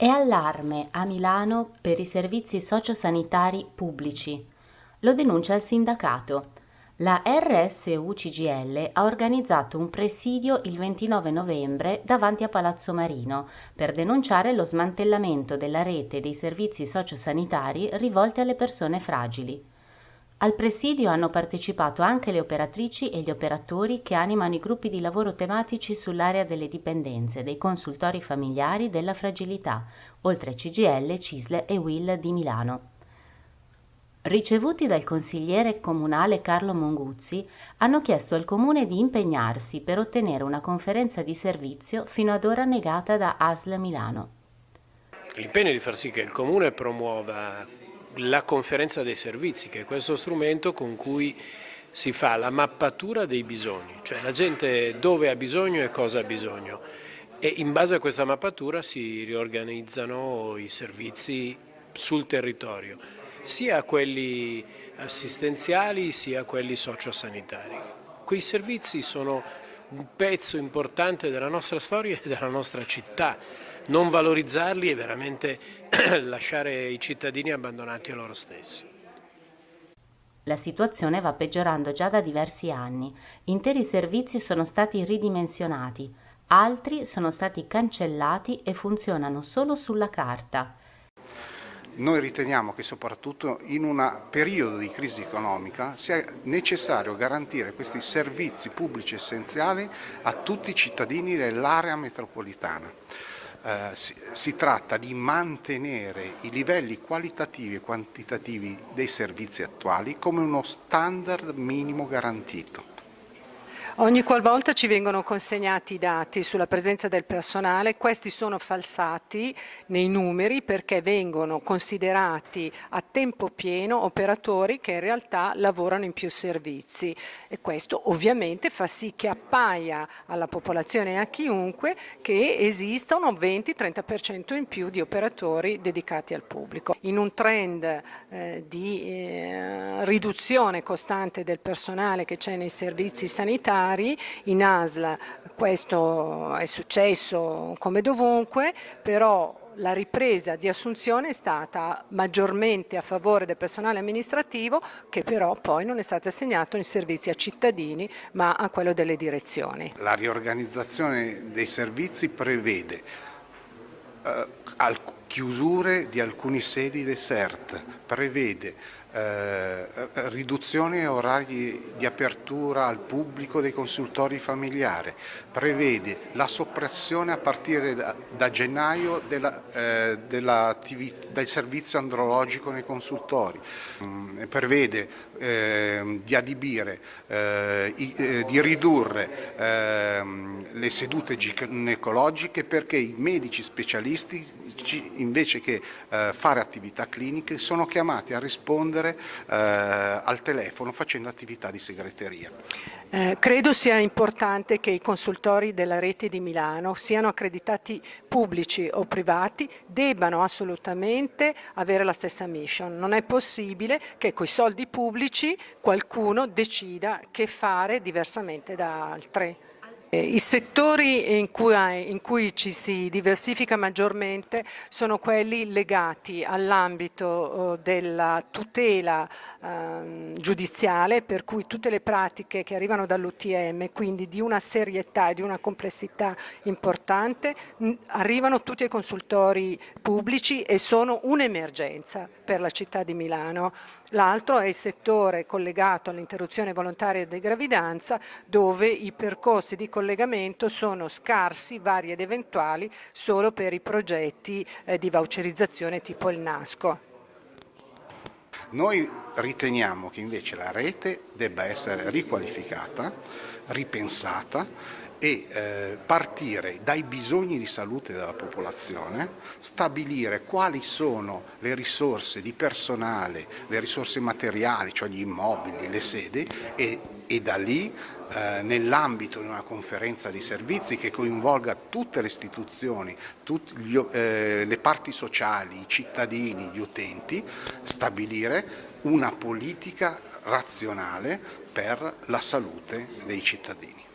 È allarme a Milano per i servizi sociosanitari pubblici. Lo denuncia il sindacato. La RSU CGL ha organizzato un presidio il 29 novembre davanti a Palazzo Marino per denunciare lo smantellamento della rete dei servizi sociosanitari rivolti alle persone fragili. Al presidio hanno partecipato anche le operatrici e gli operatori che animano i gruppi di lavoro tematici sull'area delle dipendenze, dei consultori familiari della fragilità, oltre a CGL, CISL e WIL di Milano. Ricevuti dal consigliere comunale Carlo Monguzzi, hanno chiesto al comune di impegnarsi per ottenere una conferenza di servizio fino ad ora negata da ASL Milano. L'impegno di far sì che il comune promuova la conferenza dei servizi, che è questo strumento con cui si fa la mappatura dei bisogni, cioè la gente dove ha bisogno e cosa ha bisogno e in base a questa mappatura si riorganizzano i servizi sul territorio, sia quelli assistenziali sia quelli sociosanitari. Quei servizi sono un pezzo importante della nostra storia e della nostra città, non valorizzarli è veramente lasciare i cittadini abbandonati a loro stessi. La situazione va peggiorando già da diversi anni. Interi servizi sono stati ridimensionati, altri sono stati cancellati e funzionano solo sulla carta. Noi riteniamo che soprattutto in un periodo di crisi economica sia necessario garantire questi servizi pubblici essenziali a tutti i cittadini dell'area metropolitana. Eh, si, si, tratta di mantenere i livelli qualitativi e quantitativi dei servizi attuali come uno standard minimo garantito. Ogni qualvolta ci vengono consegnati i dati sulla presenza del personale, questi sono falsati nei numeri perché vengono considerati a tempo pieno operatori che in realtà lavorano in più servizi e questo ovviamente fa sì che appaia alla popolazione e a chiunque che esista un 20-30% in più di operatori dedicati al pubblico. In un trend eh, di eh, riduzione costante del personale che c'è nei servizi sanitari militari, in ASL questo è successo come dovunque, però la ripresa di assunzione è stata maggiormente a favore del personale amministrativo che però poi non è stato assegnato in servizi a cittadini ma a quello delle direzioni. La riorganizzazione dei servizi prevede eh, chiusure di alcuni sedi desert, prevede eh, riduzione orari di apertura al pubblico dei consultori familiari, prevede la soppressione a partire da, da gennaio della, eh, della del servizio andrologico nei consultori, mm, prevede eh, di adibire, eh, i, di ridurre ehm, le sedute ginecologiche perché i medici specialisti invece che eh, fare attività cliniche sono chiamati a rispondere eh, al telefono facendo attività di segreteria. Eh, credo sia importante che i consultori della rete di Milano siano accreditati pubblici o privati, debbano assolutamente avere la stessa mission. Non è possibile che coi soldi pubblici qualcuno decida che fare diversamente da altre. Eh, I settori in cui, in cui, ci si diversifica maggiormente sono quelli legati all'ambito oh, della tutela eh, giudiziale, per cui tutte le pratiche che arrivano dall'UTM, quindi di una serietà e di una complessità importante, arrivano tutti ai consultori pubblici e sono un'emergenza per la città di Milano. L'altro è il settore collegato all'interruzione volontaria di gravidanza, dove i percorsi di collegamento sono scarsi, vari ed eventuali, solo per i progetti eh, di voucherizzazione tipo il NASCO. Noi riteniamo che invece la rete debba essere riqualificata, ripensata e eh, partire dai bisogni di salute della popolazione, stabilire quali sono le risorse di personale, le risorse materiali, cioè gli immobili, le sedi e, e da lì eh, nell'ambito di una conferenza di servizi che coinvolga tutte le istituzioni, tutte gli, eh, le parti sociali, i cittadini, gli utenti, stabilire una politica razionale per la salute dei cittadini.